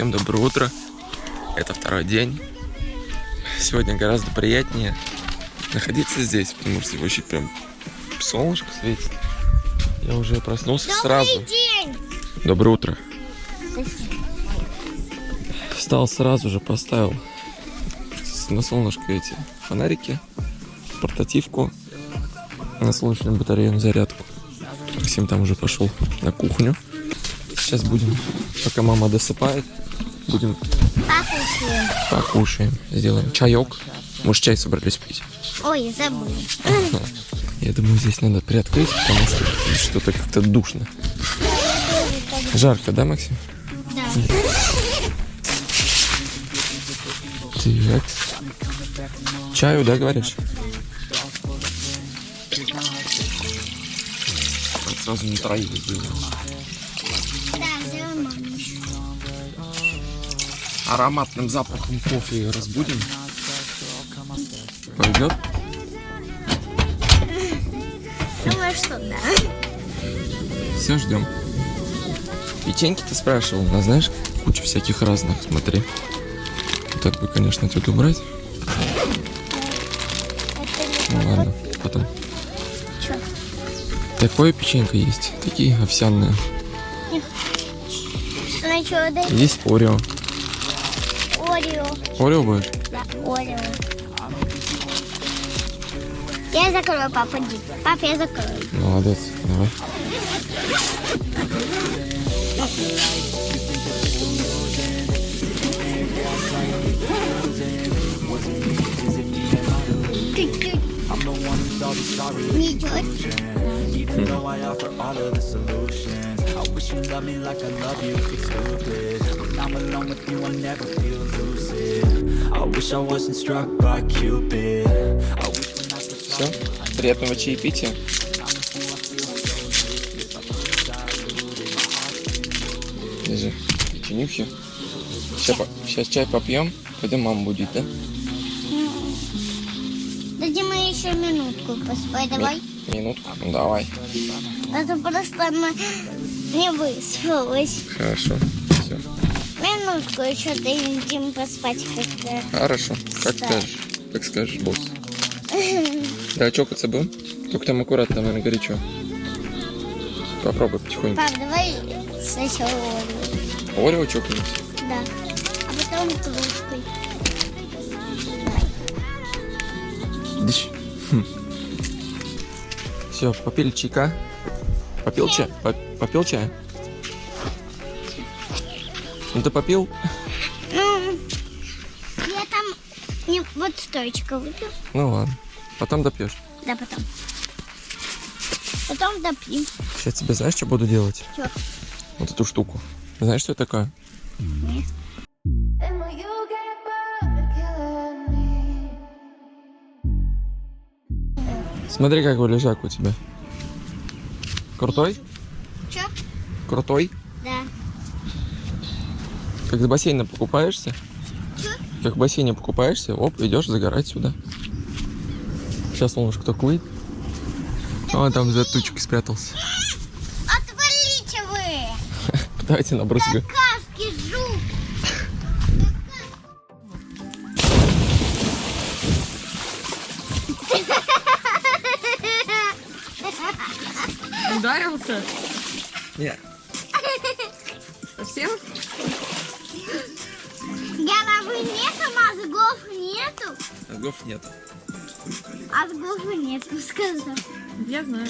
Всем доброе утро. Это второй день. Сегодня гораздо приятнее находиться здесь, потому что очень прям солнышко светит. Я уже проснулся Добрый сразу. день! Доброе утро. Встал сразу же, поставил на солнышко эти фонарики, портативку, на солнечную батарею на зарядку. Максим там уже пошел на кухню. Сейчас будем, пока мама досыпает, будем Покушаем. покушаем, сделаем чаек. Может, чай собрались пить? Ой, забыл. Я думаю, здесь надо приоткрыть, потому что что-то как-то душно. Жарко, да, Максим? Да. Так. Чаю, да, говоришь? Сразу не троих сделаем. Ароматным запахом кофе разбудим. Пойдет? Думаю, что да. Все, ждем. Печеньки ты спрашивал, а знаешь, куча всяких разных, смотри. Так бы, конечно, тут убрать. Ну ладно, потом. Чё? Такое печенька есть, такие овсяные. Есть Орео. Орео. Орео будешь? Да, Орео. Я закрою, папа, иди. Пап, я закрою. Молодец, давай. Чуть-чуть. Все, приятного чаепития. Держи, печенюхи. Сейчас, сейчас чай попьем, пойдем маму будить, да? Дадим мы еще минутку поспать, давай. Ми- Минутку? Ну, давай. Это просто она не выспалась. Хорошо. Минутку еще дадим поспать как-то. Хорошо, как Да. скажешь. Как скажешь, босс. Да, чокаться будем? Только там аккуратно, наверное, горячо. Попробуй потихоньку. Пап, давай сначала Орео. Орео чокнемся. Да. А потом кружкой. Все, попили чайка. Попил чай? По- Попил чая? Ну ты попил? Ну, я там не, вот стоечка выпил. Ну ладно. Потом допьешь. Да, потом. Потом допьем. Сейчас тебе знаешь, что буду делать? Чё? Вот эту штуку. Знаешь, что это такое? Нет. Смотри, какой лежак у тебя. Крутой? Чё? Крутой? Как с бассейна покупаешься? Чё? Как в бассейне покупаешься, оп, идешь загорать сюда. Сейчас солнышко только выйдет. А он там за тучкой спрятался. Отвалите вы! Давайте набрызгаю. Каски жук! Ударился? Нет. Мозгов нет. Мозгов нету, сказал. Я знаю.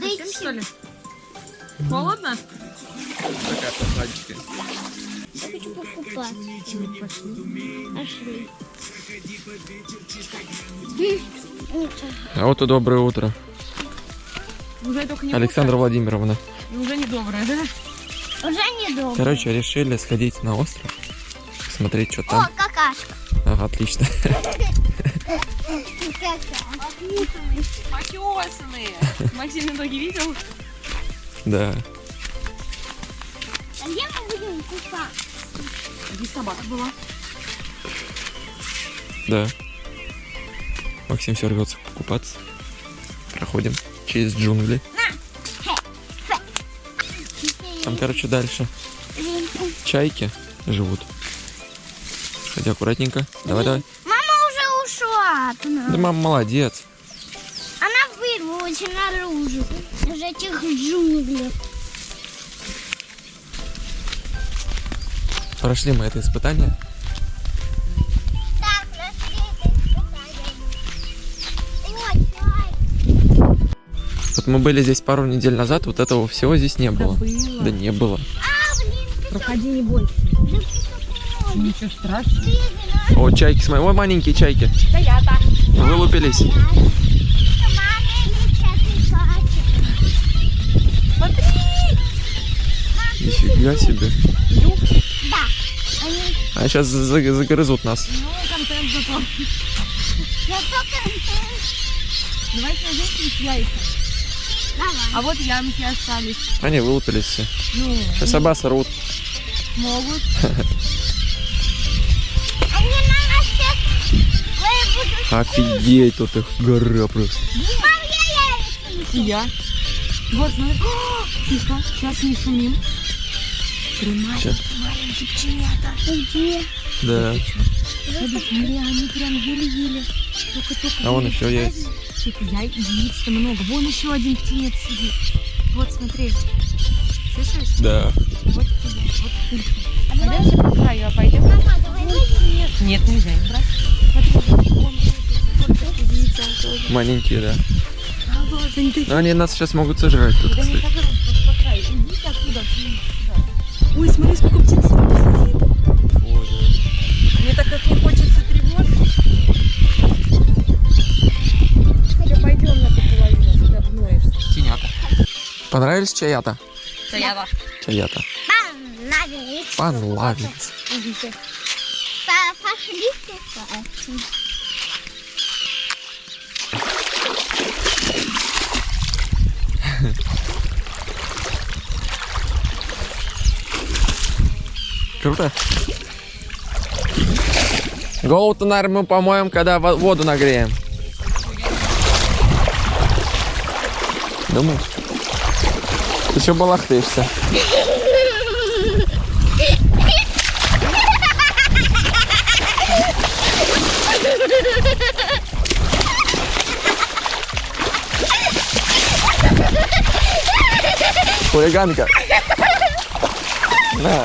Да Совсем что ли? Холодно? Такая прохладненькая. Я хочу покупать. Пошли. А вот и доброе утро. Уже только не Александра Владимировна. утро, и Уже не доброе, да? Уже недолго. Короче, решили сходить на остров. Посмотреть, что О, там. какашка. Ага, отлично. Какая. Потесанные. Максим ноги видел? Да. А где мы будем купаться? Здесь собака была. Да. Максим все рвется купаться. Проходим через джунгли. Там, короче, дальше Чайки живут. Хотя аккуратненько. Давай, давай. Мама уже ушла от нас. Да мама молодец. Она вырвалась наружу из этих джунглей. Прошли мы это испытание. Так, нашли это испытание. Ой, чай. Вот мы были здесь пару недель назад, вот этого всего здесь не было. было. Да не было. А, блин, Проходи не бойся. Ничего страшного. О, чайки, смотри. Ой, маленькие чайки. Да я так. Вылупились. Смотри. Нифига себе. А сейчас загрызут нас. Ну, контент зато. Я только... Давайте найдем здесь яйца. Давай. А вот ямки остались. Они вылупились все. Ну, Сейчас собаки рвут. могут. Офигеть, тут их гора просто. Я. Вот, смотри. Тихо, сейчас не шумим. Где? Да. Смотри, смотри, они прям еле-еле. Только-только. А вон еще яйца. я яиц-то много. Вон еще один птенец сидит. Вот, смотри. Слышишь? Да. Вот тебе, вот пулька. Пойдем же по краю, а пойдем? Мама, давай. Нет, нельзя их брать. Смотри, вон тоже. Маленькие, да. Но они нас сейчас могут сожрать тут, кстати. Ой, смотри, сколько птиц сидит. Мне так как не хочется тревожить. Все, пойдем на ту половину, ты обноешься. Тенята. Понравились чаята? Стояла. Чаята. Понравились. Понравились. Пошли купаться. Круто. Голову-то, наверное, мы помоем, когда во- воду нагреем. Думаешь? Ты что балахтаешься? Хулиганка. На.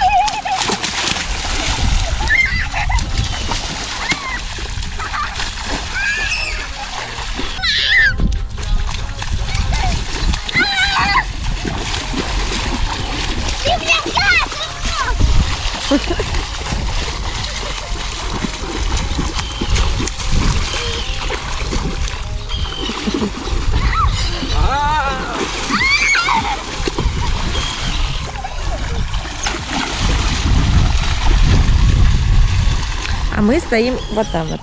мы стоим вот там вот.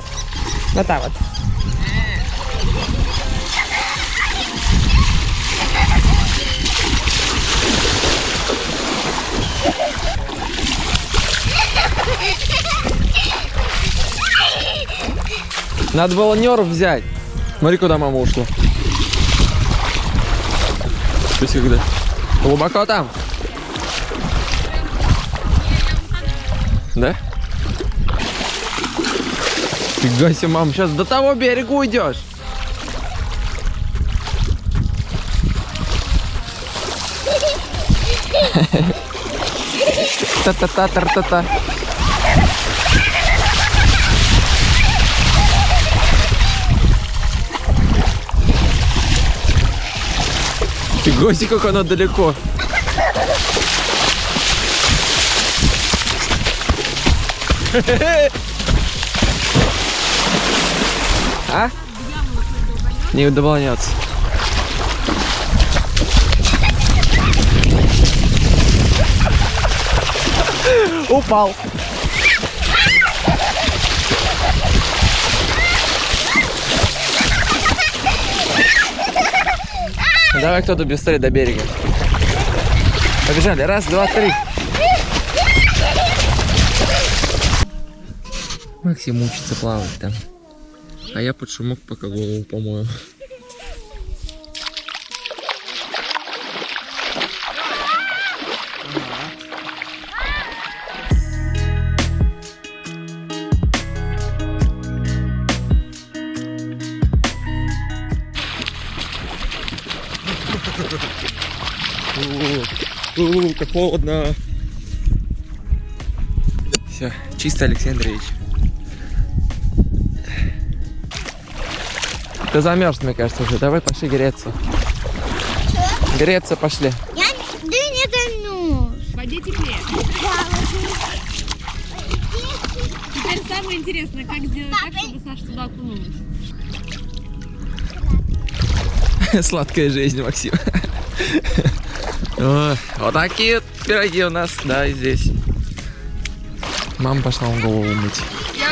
Вот там вот. Надо было нерв взять. Смотри, куда мама ушла. Пусть когда. Глубоко там. Фига себе, мам, сейчас до того берега уйдешь. Та-та-та-та-та-та. Фига себе, как оно далеко. А? Не удовольняться. Упал. Давай кто-то быстрее до берега. Побежали. Раз, два, три. Максим учится плавать там. А я под шумок пока голову помою. Как холодно. Все, чисто, Алексей Андреевич. Ты замерз, мне кажется, уже. Давай пошли греться. Греться пошли. Я не- да не. В воде теплее. Да, Теперь самое интересное, как сделать так, чтобы Саша туда окунулась. Сладкая жизнь, Максим. Вот такие пироги у нас, да, здесь. Мама пошла вам голову мыть.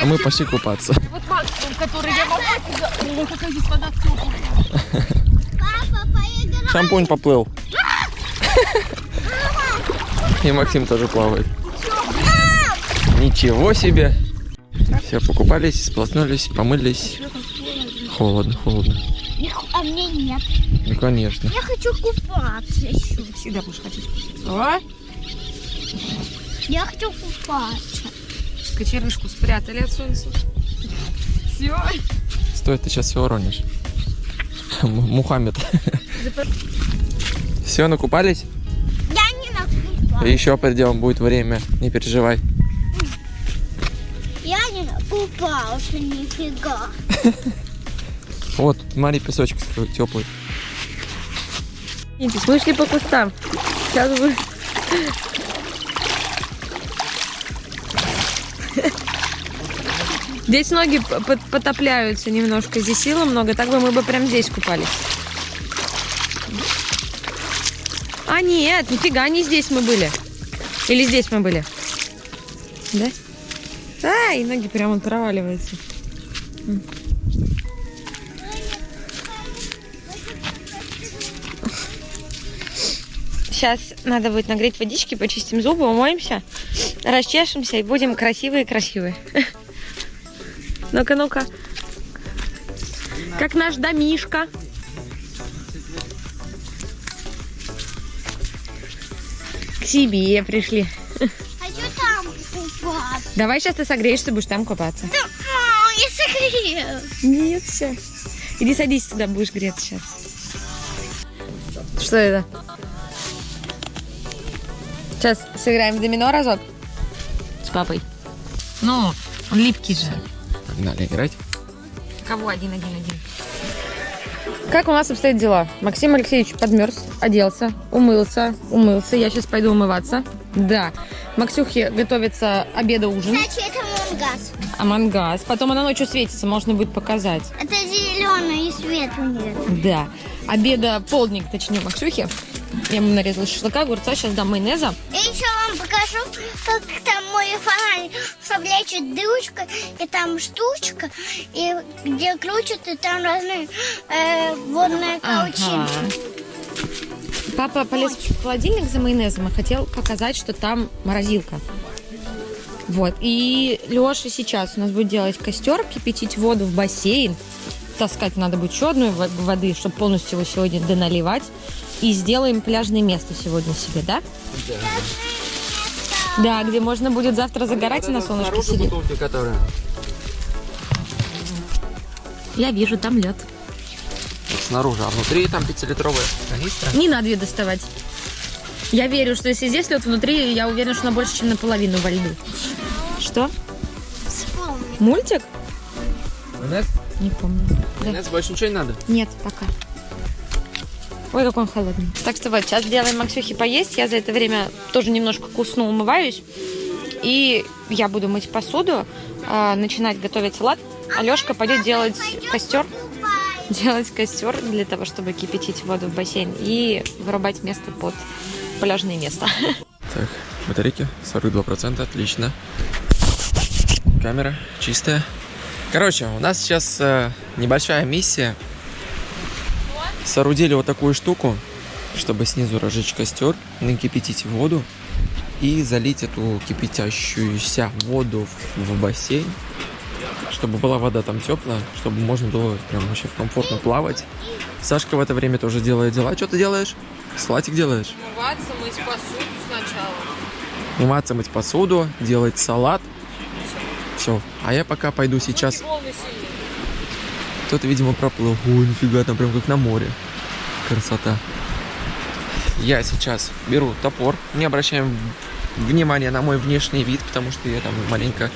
А мы пошли купаться. Максимум, который я могу. О, какая здесь вода теплая. Папа, поиграй. Шампунь поплыл. И Максим тоже плавает. Ничего себе. Все, покупались, сплотнулись, помылись. Холодно, холодно. А мне нет. Ну, конечно. Я хочу купаться еще. Всегда будешь хотеть. О, Я хочу купаться. кочерышку спрятали от солнца. Все. Стой, ты сейчас все уронишь. Мухаммед. Все, накупались? Я не накупалась. Еще придем, будет время, не переживай. Я не накупался нифига. Вот, смотри, песочек теплый. Мы шли по кустам. Сейчас вы... Здесь ноги потопляются немножко, здесь силы много, так бы мы бы прям здесь купались. А нет, нифига, не здесь мы были. Или здесь мы были? Да? А, и ноги прямо проваливаются. Сейчас надо будет нагреть водички, почистим зубы, умоемся, расчешемся и будем красивые-красивые. Ну-ка, ну-ка. Как наш домишка. К себе пришли. Хочу там купаться. Давай сейчас ты согреешься, будешь там купаться. Да, а, я согрею. Нет, все. Иди садись сюда, будешь греться сейчас. Что это? Сейчас сыграем в домино разок с папой. Ну, он липкий же. Погнали играть. Кого один, один, один? Как у нас обстоят дела? Максим Алексеевич подмерз, оделся, умылся, умылся. Я сейчас пойду умываться. Да. Максюхе готовится обеда ужин, Кстати, это мангаз. а мангаз. Потом она ночью светится, можно будет показать. Это зеленый и света нет. Да. Обеда полдник, точнее, Максюхи. Я ему нарезала шашлыка, огурца, сейчас дам майонеза. Я еще вам покажу, как там мой фонарь совлечет дырочка, и там штучка, и где крутят, и там разные э, водные каучинки. Папа полез в холодильник за майонезом и хотел показать, что там морозилка. Вот. И Леша сейчас у нас будет делать костер, кипятить воду в бассейн. Таскать надо будет еще одной во- воды, чтобы полностью его сегодня доналивать. И сделаем пляжное место сегодня себе, да? Да, где можно будет завтра загорать и на солнышке сидеть. которая. Я вижу, там лед. Снаружи, а внутри там 5-литровая канистра. Не надо ее доставать. Я верю, что если здесь лед внутри, я уверена, что она больше, чем наполовину во льду. Что? Мультик? Майонез? Не помню. Да. Майонез больше ничего не надо? Нет, пока. Ой, какой он холодный. Так что вот, сейчас делаем Максюхе поесть. Я за это время тоже немножко кусну, умываюсь. И я буду мыть посуду, а, начинать готовить салат. Алешка пойдет делать костер. Делать костер для того, чтобы кипятить воду в бассейн и вырубать место под пляжное место. Так, батарейки 42%, отлично. Камера чистая. Короче, у нас сейчас э, небольшая миссия. Соорудили вот такую штуку, чтобы снизу разжечь костер, накипятить воду и залить эту кипятящуюся воду в, бассейн, чтобы была вода там теплая, чтобы можно было прям вообще комфортно плавать. Сашка в это время тоже делает дела. Что ты делаешь? Салатик делаешь? Умываться, мыть посуду сначала. умываться, мыть посуду, делать салат. Все. А я пока пойду сейчас. Кто-то, видимо, проплыл. Ой, нифига, там прям как на море. Красота. я сейчас беру топор, не обращаем внимания на мой внешний вид, потому что я там маленько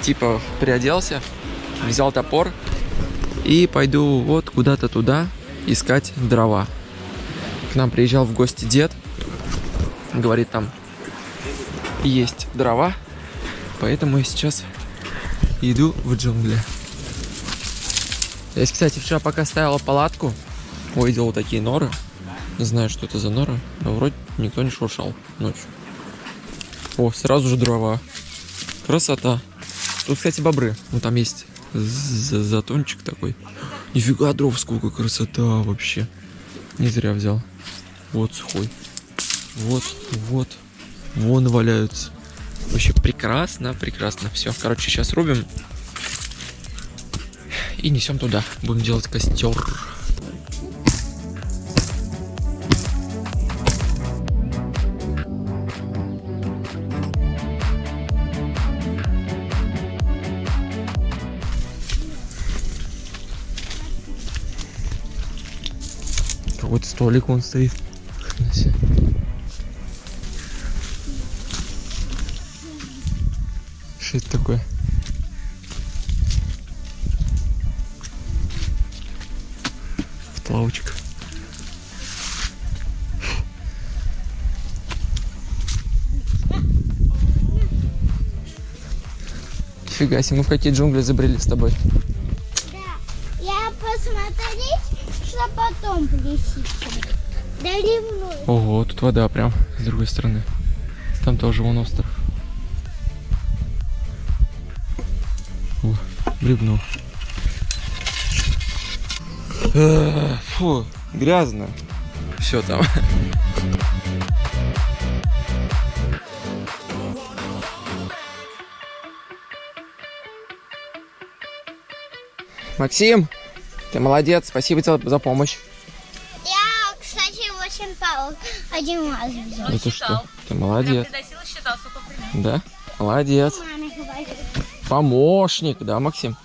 типа приоделся, взял топор и пойду вот куда-то туда искать дрова. К нам приезжал в гости дед, говорит там есть дрова, поэтому я сейчас иду в джунгли. Я, кстати, вчера пока ставила палатку, увидел вот такие норы. Не знаю, что это за норы, но вроде никто не шуршал ночью. О, сразу же дрова. Красота. Тут, кстати, бобры. Ну, там есть за- затончик такой. Нифига дров, сколько красота вообще. Не зря взял. Вот сухой. Вот, вот. Вон валяются. Вообще прекрасно, прекрасно. Все, короче, сейчас рубим. И несем туда. Будем делать костер. Какой-то столик он стоит. Фига себе, мы в какие джунгли забрели с тобой. Да. Я посмотреть, что потом плесится. Да ревную. Ого, тут вода прям с другой стороны. Там тоже вон остров. О. Э, Фу, грязно. Все там. Максим, ты молодец, спасибо тебе за помощь. Я, кстати, 8 палок один раз взял. Да ты что? Ты молодец. считал. Да? Молодец. Помощник, да, Максим?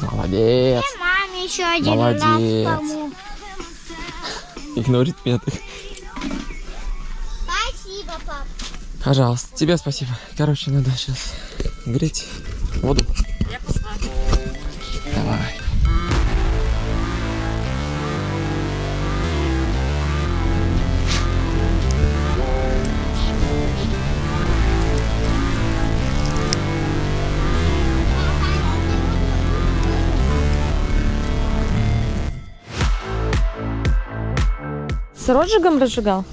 Молодец. И маме еще один Молодец. раз помог. Игнорит меня так. Спасибо, пап. Пожалуйста, тебе спасибо. Короче, надо сейчас греть воду. Розжигом разжигал?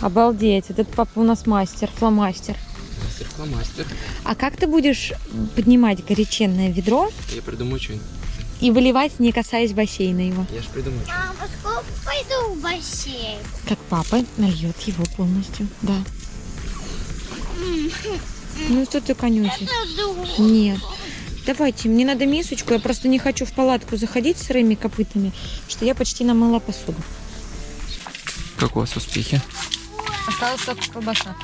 Обалдеть, этот папа у нас мастер, фломастер. Мастер фломастер. А как ты будешь поднимать горяченное ведро Я придумаю что-нибудь. и выливать, не касаясь бассейна его? Я же придумаю что Мама, сколько пойду в бассейн? Как папа нальет его полностью, да. Ну что ты конючишь? Нет. Давайте, мне надо мисочку, я просто не хочу в палатку заходить с сырыми копытами, что я почти намыла посуду. Как у вас успехи? Осталась только колбаса.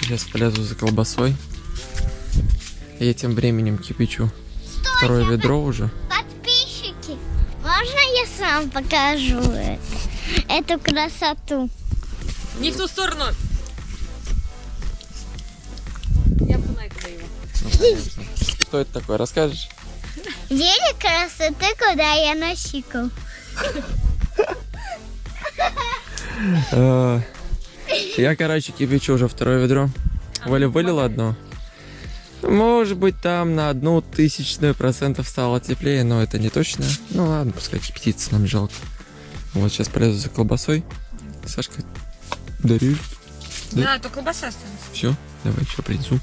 Сейчас полезу за колбасой. Я тем временем кипячу второе ведро уже. Подписчики, можно я сам покажу это? эту красоту? Не в ту сторону. Я туда его. Ну. Что это такое, расскажешь? Дели красоты, куда я носикал. Э, Я, короче, кипячу уже второе ведро. Валя вылила одно. Может быть, там на одну тысячную процентов стало теплее, но это не точно. Ну ладно, пускай кипятится, нам жалко. Вот сейчас полезу за колбасой. Сашка, дарю. Да. А, то колбаса осталась. Все, давай еще принесу.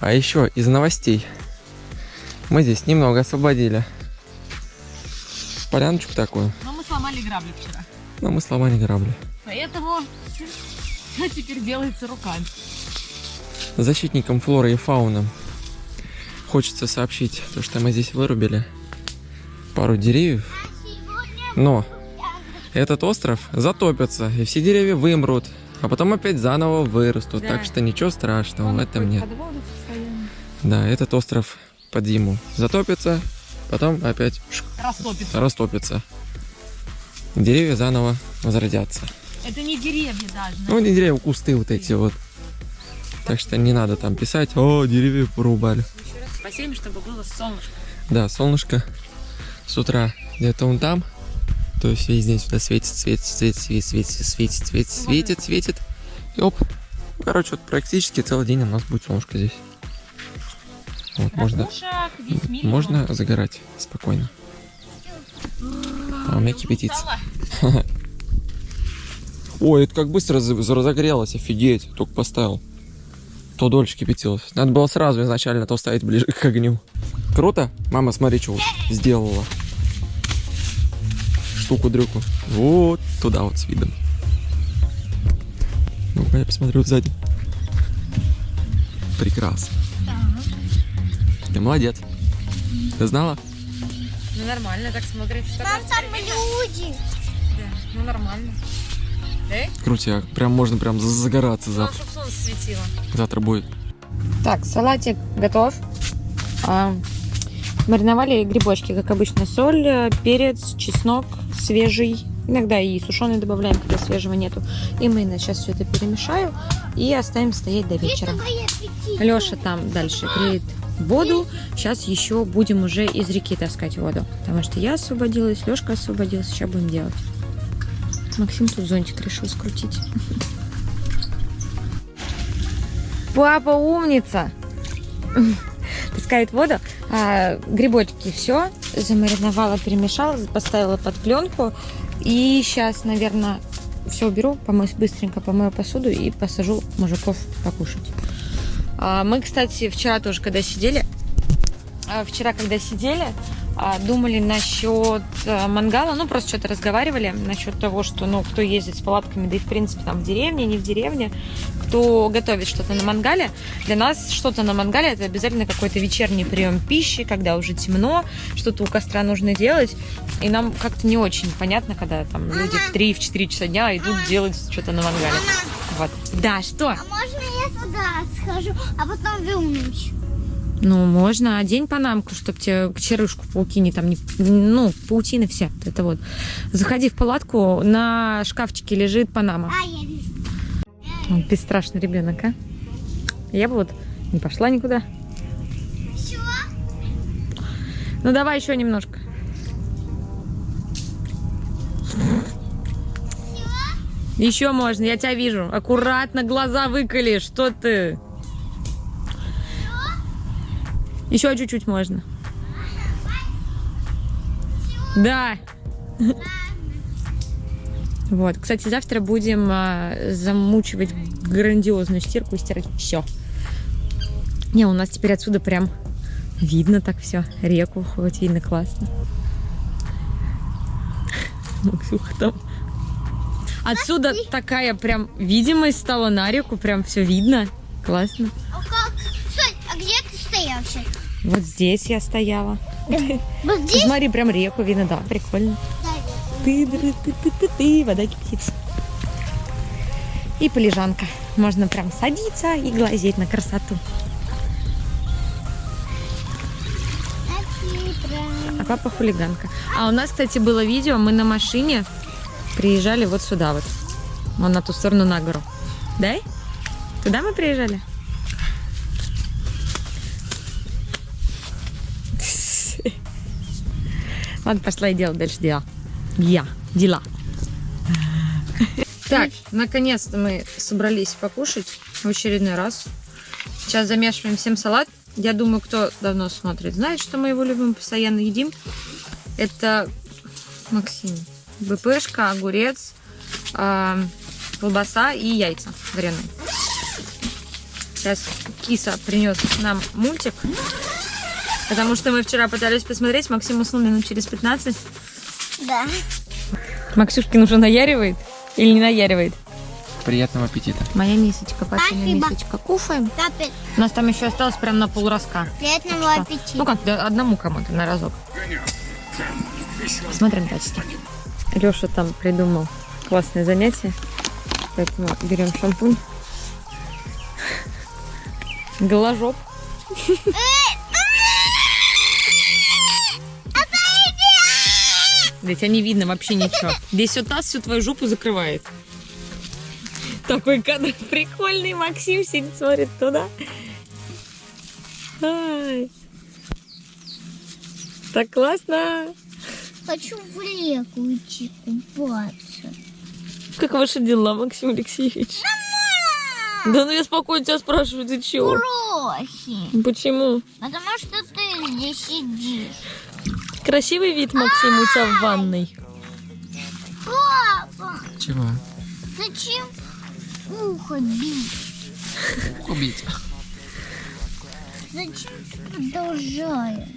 А еще из новостей. Мы здесь немного освободили. Поляночку такую. Но мы сломали грабли вчера. Но мы сломали грабли. Поэтому что теперь делается руками? защитникам флоры и фауны хочется сообщить, то, что мы здесь вырубили пару деревьев, но этот остров затопится, и все деревья вымрут, а потом опять заново вырастут, Да. так что ничего страшного в этом нет. Да, этот остров под зиму затопится, потом опять Растопится. растопится. Деревья заново возродятся. Это не деревья даже. Ну, не деревья, кусты вот эти вот. Так что не надо там писать, о, деревья порубали. Еще раз посеем, чтобы было солнышко. Да, солнышко с утра где-то он там. То есть весь день сюда светит, светит, светит, светит, светит, светит, светит, светит, светит. И оп. Ну, Короче, вот практически целый день у нас будет солнышко здесь. Вот, можно, можно загорать спокойно. А у меня кипятится. Ой, это как быстро разогрелось, офигеть. Только поставил. То дольше кипятилось. Надо было сразу изначально то ставить ближе к огню. Круто? Мама, смотри, что сделала. Штуку-дрюку. Вот туда вот с видом. Ну-ка, я посмотрю сзади. Прекрасно. Ты молодец. Ты знала? Ну нормально так смотрит. Что Там там люди. Да, ну нормально. Да? Крутяк. Прям можно прям за- загораться завтра. чтобы солнце светило. Завтра будет. Так, салатик готов. А, мариновали грибочки, как обычно. Соль, перец, чеснок свежий. Иногда и сушеный добавляем, когда свежего нету. И майонез. Сейчас все это перемешаю и оставим стоять до вечера. Леша там дальше греет воду. Сейчас еще будем уже из реки таскать воду. Потому что я освободилась, Лешка освободился. Сейчас будем делать. Максим тут зонтик решил скрутить. Папа умница! Таскает воду. А, грибочки все. Замариновала, перемешала, поставила под пленку. И сейчас, наверное, все уберу, помою, быстренько помою посуду и посажу мужиков покушать. А, Мы, кстати, вчера тоже, когда сидели, а, вчера, когда сидели, думали насчет а, мангала, ну, просто что-то разговаривали насчет того, что, ну, кто ездит с палатками, да и, в принципе, там, в деревне, не в деревне, кто готовит что-то на мангале. Для нас что-то на мангале – это обязательно какой-то вечерний прием пищи, когда уже темно, что-то у костра нужно делать. И нам как-то не очень понятно, когда там люди в 3-4 часа дня идут делать что-то на мангале. Вот. Да, что? А можно я туда схожу, а потом вернусь? Ну, можно одень панамку, чтобы тебе черышку паутине там не... Ну, паутина вся. Это вот. Заходи в палатку, на шкафчике лежит панама. А, я вижу. Бесстрашный ребенок, а? Я бы вот не пошла никуда. Все? Ну, давай еще немножко. Еще можно, я тебя вижу. Аккуратно глаза выколи, что ты? Еще чуть-чуть можно. Да. Вот. Кстати, завтра будем а, замучивать грандиозную стирку и стирать все. Не, у нас теперь отсюда прям видно так все. Реку хоть видно классно. Максюха там. Отсюда такая прям видимость стала на реку, прям все видно. Классно. А как? Стой, а где ты стоял вообще? Вот здесь я стояла. Вот здесь? Смотри, прям реку видно, да, прикольно. ты ты ты ты ты ты вода кипит. И полежанка. Можно прям садиться и глазеть на красоту. А папа хулиганка. А у нас, кстати, было видео, мы на машине приезжали вот сюда вот. Вон на ту сторону на гору. Да? Туда мы приезжали? Ладно, пошла и делать дальше дела. Я. Дела. Так, наконец-то мы собрались покушать в очередной раз. Сейчас замешиваем всем салат. Я думаю, кто давно смотрит, знает, что мы его любим, постоянно едим. Это Максим. БПшка, огурец, а, колбаса и яйца вареные. Сейчас киса принес нам мультик. Потому что мы вчера пытались посмотреть, Максим уснул минут через 15. Да. Максюшкин уже наяривает или не наяривает? Приятного аппетита. Моя мисочка, папина Спасибо. мисочка. Кушаем. У нас там еще осталось прям на полроска. Приятного Ну аппетита. как, да, одному кому-то на разок. Смотрим дальше. Леша там придумал классное занятие. Поэтому берем шампунь. Голожоп. Да тебя не видно вообще ничего. Весь вот нас всю твою жопу закрывает. Такой кадр прикольный. Максим сидит, смотрит туда. Ай. Так классно. Хочу в реку идти купаться. Как ваши дела, Максим Алексеевич? Да ну я спокойно тебя спрашиваю, ты чего? Бросим. Почему? Потому что ты здесь сидишь. Красивый вид, Максим, у тебя в ванной. Папа, Чего? зачем ухо бить? Убить. Зачем ты продолжаешь?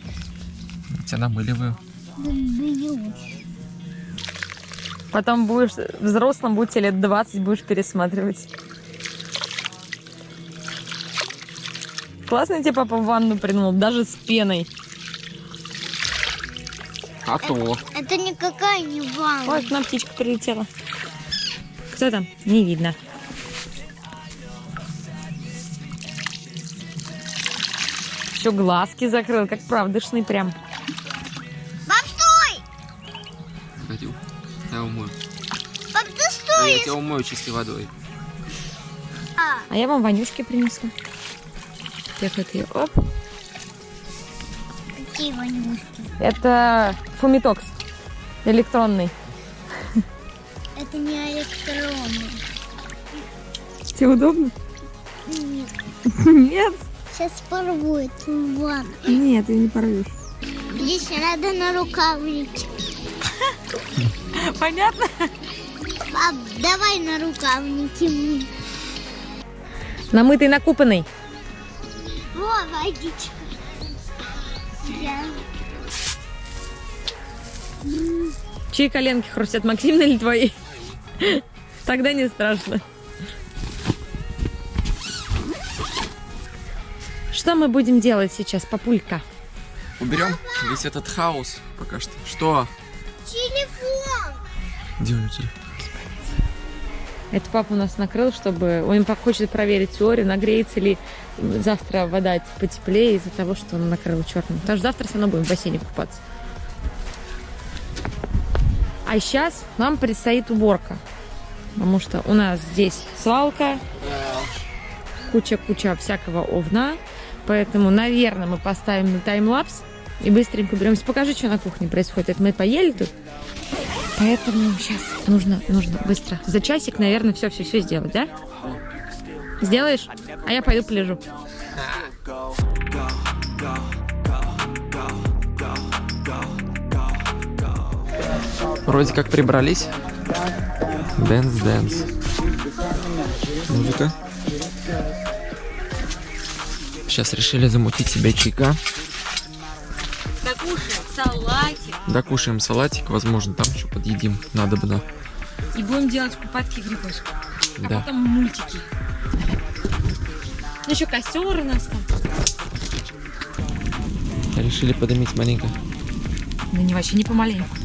Тебя намыливаю. Потом будешь взрослым, будет тебе лет 20, будешь пересматривать. Классно тебе папа в ванну придумал, даже с пеной. А то. Это никакая не ванна. Ой, к нам птичка прилетела. Кто там? Не видно. Все, глазки закрыл, как правдышный прям. Пап, стой! Пойдем. Я умою. Пап, ты стой! Я тебя умою чистой водой. А я вам вонюшки принесу. Так, вот ее, оп. Какие? Это фумитокс электронный. Это не электронный. Тебе удобно? Нет. Нет. Сейчас порву эту ванну. Нет, ее не порвешь. Здесь надо на рукавники. Понятно? Пап, давай на рукавники. Намытый, накупанный. Во, водичка. Чьи коленки хрустят, Максимны или твои? Тогда не страшно. Что мы будем делать сейчас, папулька? Уберем весь этот хаос пока что. Что? Телефон. Где у него телефон? Это папа у нас накрыл, чтобы... Он хочет проверить теорию, нагреется ли завтра вода потеплее из-за того, что он накрыл черным. Потому что завтра все равно будем в бассейне купаться. А сейчас нам предстоит уборка. Потому что у нас здесь свалка, куча-куча всякого овна. Поэтому, наверное, мы поставим на таймлапс и быстренько беремся. Покажи, что на кухне происходит. Это мы поели тут. Поэтому сейчас нужно, нужно быстро. За часик, наверное, все-все-все сделать, да? Сделаешь? А я пойду полежу. Вроде как прибрались. Dance, dance. Музыка. Сейчас решили замутить себе чайка. Докушаем салатик Докушаем салатик, возможно, там еще подъедим. Надо бы, и будем делать купатки грибочки. А Да. потом мультики. Ну, еще костер у нас там. Решили подымить маленько. Да не вообще не помаленьку.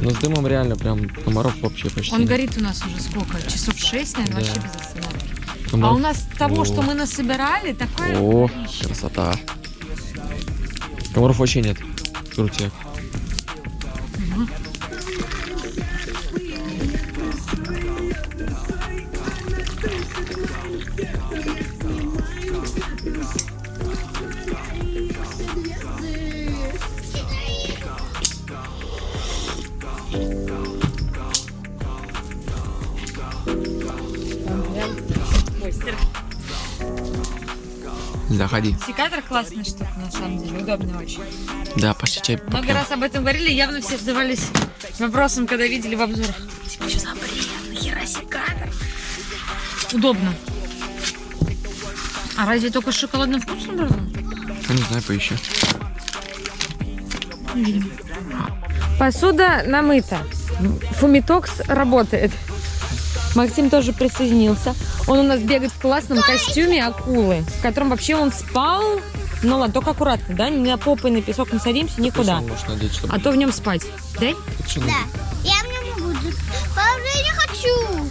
Но с дымом реально прям комаров вообще почти Он нет. горит у нас уже сколько? Часов шесть, наверное, Да. вообще без остановки. А Комаров- у нас того, О. что мы насобирали, такое О, красота. Комаров вообще нет. Крутяк. Заходи. Секатор классная штука, на самом деле, удобная очень. Да, чай Много попьем. раз об этом говорили, явно все задавались вопросом, когда видели в обзорах. Типа, что за бред? Нахера? Удобно. А разве только с шоколадным вкусом брала? Не знаю, поищу. Посуда намыта. Фумитокс работает. Максим тоже присоединился. Он у нас бегает в классном костюме акулы, в котором вообще он спал. Ну ладно, только аккуратно, да? Не на попой на песок не садимся, никуда. Надеть, чтобы... А то в нем спать. Да? Что Да. Я в нем буду. Папа, я не хочу.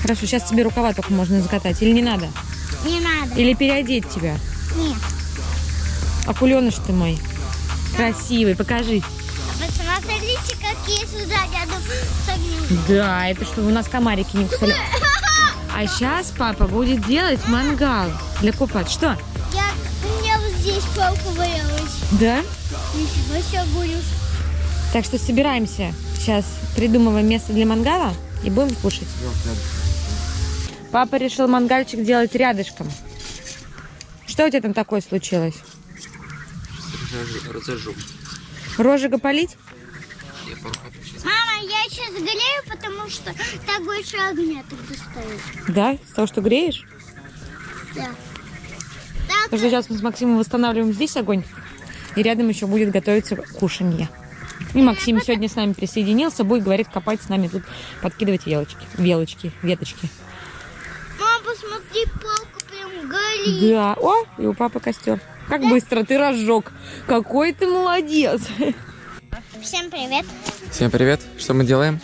Хорошо, сейчас тебе рукава только можно закатать. Или не надо? Не надо. Или переодеть тебя? Нет. Акуленыш ты мой. Красивый, покажи. Посмотри, есть сзади рядом с огнем. Да, это чтобы у нас комарики не кусали. А сейчас папа будет делать мангал для купат. Что? Палка валялась. Да? Ничего себе будешь. Так что собираемся. Сейчас придумываем место для мангала и будем кушать. Папа решил мангальчик делать рядышком. Что у тебя там такое случилось? Разожжу. Розжига полить? Мама, я сейчас грею, потому что так больше огня тогда стоит. Да? С того, что греешь? Да. Потому Так, что сейчас мы с Максимом восстанавливаем здесь огонь, и рядом еще будет готовиться кушанье. И Максим сегодня с нами присоединился, будет, говорит, копать с нами тут, подкидывать велочки, велочки, веточки. мама, посмотри, палка прям горит. Да, о, и у папы костер. Как быстро ты разжег. Какой ты молодец. Всем привет. Всем привет. Что мы делаем?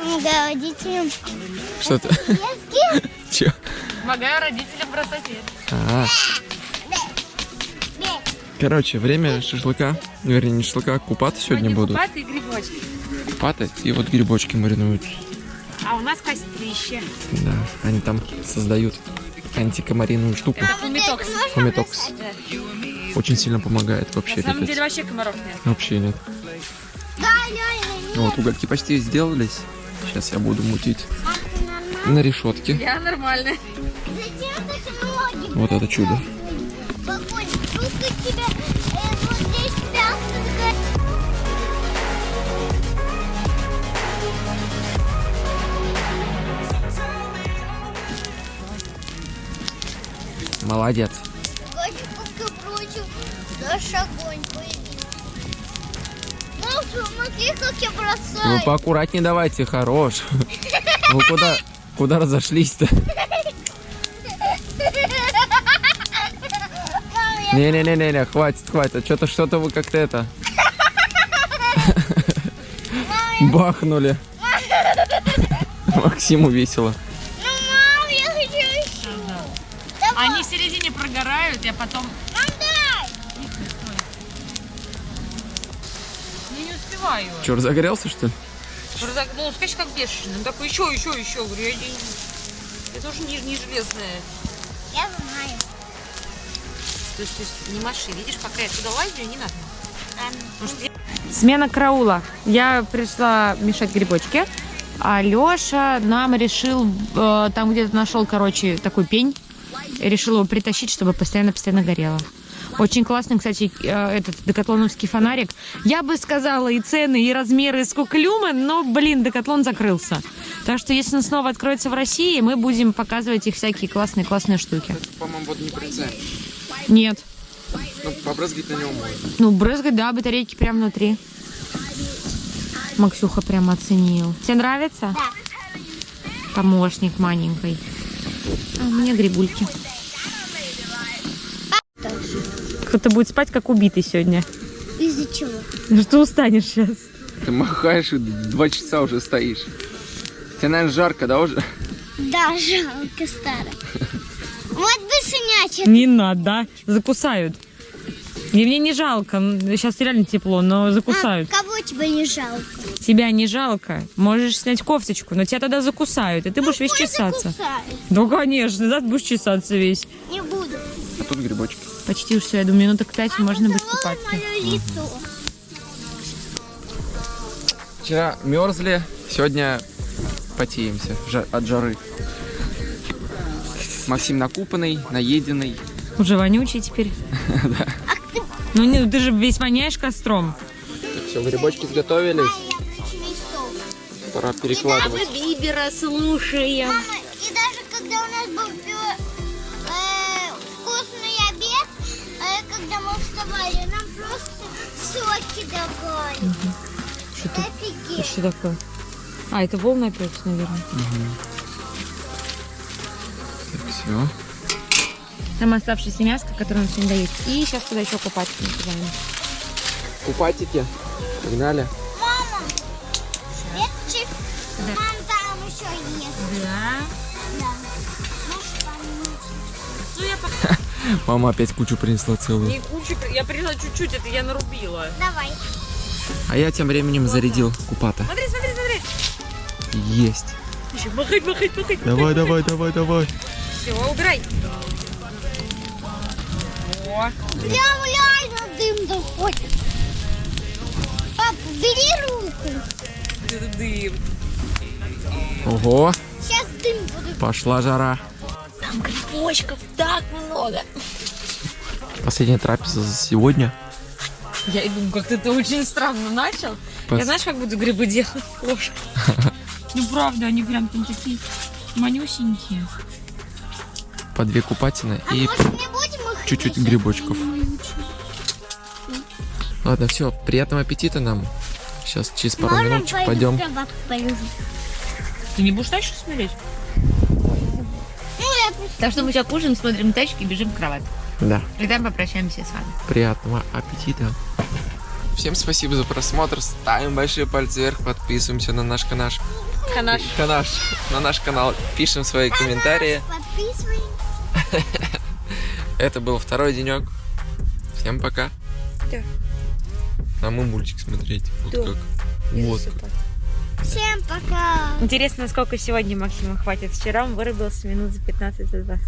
Помогаю родителям. Что ты? Че? Помогаю родителям бросать А, короче, время шашлыка. Вернее, не шашлыка, а купат сегодня будут. и грибочки. Купаты и вот грибочки маринуют. А у нас кострище. Да, они там создают антикомариную штуку. Фумитокс. Фумитокс. Очень сильно помогает вообще, На самом ребят. деле вообще комаров нет. Вообще нет. Да, нет. Вот, угольки почти сделались. Сейчас я буду мутить нормально? на решетке. Я нормальная. Зачем так ноги? Вот это чудо. Молодец. Пока прочим, наш огонь Вы бросаю. поаккуратнее давайте, хорош. Вы куда, куда разошлись-то? Не-не-не-не, хватит, хватит. Что-то, что-то вы как-то это... Бахнули. Максиму весело. Ну, мам, я хочу еще. Они в середине прогорают, а потом... Че, разогрелся, что ли? Просто, ну, скажи, как бешеный. Он такой, еще, еще, еще. Говорю, я, не... я тоже не, не железная. Я знаю. То есть, то есть не маши. Видишь, пока я туда лазю, не надо. Ам, Смена караула. Я пришла мешать грибочки, а Леша нам решил, э, там где-то нашел, короче, такой пень, и решил его притащить, чтобы постоянно-постоянно горело. Очень классный, кстати, э, этот декатлоновский фонарик. Я бы сказала и цены, и размеры, и сколько люмен, но, блин, декатлон закрылся. Так что, если он снова откроется в России, мы будем показывать их всякие классные-классные штуки. По-моему, вот не прицеп. Нет. Ну, побрызгать на нем можно. Ну, брызгать, да, батарейки прям внутри. Максюха прям оценил. Тебе нравится? Да. Помощник маленькой. А у меня грибульки. Кто-то будет спать как убитый сегодня. Из-за чего? Ну что устанешь сейчас? Ты махаешь и два часа уже стоишь. Тебе, наверное, жарко, да, уже? Да, жалко старая. Вот бы сынячек. Не надо, закусают. И мне не жалко. Сейчас реально тепло, но закусают. А, кого тебе не жалко? Тебя не жалко. Можешь снять кофточку, но тебя тогда закусают, и ты будешь весь чесаться. закусают. Ну, конечно, да, ты будешь чесаться весь. Не буду. А тут грибочки. Почти уж все, я думаю, минуток пять можно будет купаться. Вчера мерзли, сегодня потеемся от жары. Максим накупанный, наеденный. Уже вонючий теперь. Ну, не, ты же весь воняешь костром. Все, грибочки сготовились. Пора перекладывать. Бибера слушаем. Офигеть. Что такое? А, это волна пепси, наверное. Все. Там оставшееся мяско, которое он сегодня дает. И сейчас туда еще купаться накидаем. Купатики. Погнали. Мама, это чип. Мам, там еще есть. Да. Да. Нужно. Мама опять кучу принесла целую. Не кучу, я приняла чуть-чуть, это я нарубила. Давай. А я тем временем зарядил купата. Смотри, смотри, смотри. Есть. Еще махать, махать, махать. Давай, давай, давай, давай. Все, убирай. О, Прям реально дым доходит. Пап, бери руку. дым. Ого, Сейчас дым будет. пошла жара. Там грибочков так много. Последняя трапеза за сегодня. Я и думаю, как ты это очень странно начал. Пос- Я знаешь, как буду грибы делать? Ложкой. Ну правда, они прям там такие манюсенькие. По две купатины А и чуть-чуть грибочков. Ладно, все, приятного аппетита нам. Сейчас через пару Можно пойду пойдем. Ты не будешь дальше смотреть? Ну, я. Так что мы сейчас кушаем, смотрим тачки и бежим в кровать. Да. И там попрощаемся с вами. Приятного аппетита. Всем спасибо за просмотр. Ставим большие пальцы вверх, подписываемся на наш канал. Канаш. Канаш, на наш канал, пишем свои комментарии. Подписывай. Это был второй денек. Всем пока. Да. А мы мультик смотреть. Вот Да. как. Вот как. Всем пока. Интересно, сколько сегодня Максима хватит. Вчера он вырубился минут за 15 за 20.